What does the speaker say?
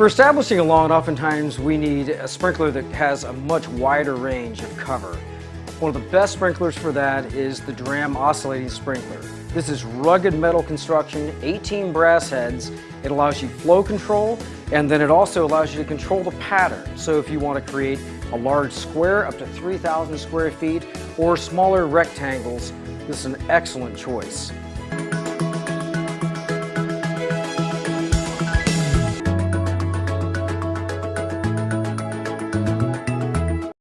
For establishing a lawn, oftentimes we need a sprinkler that has a much wider range of cover. One of the best sprinklers for that is the Dramm oscillating sprinkler. This is rugged metal construction, 18 brass heads. It allows you flow control, and then it also allows you to control the pattern. So if you want to create a large square up to 3,000 square feet or smaller rectangles, this is an excellent choice.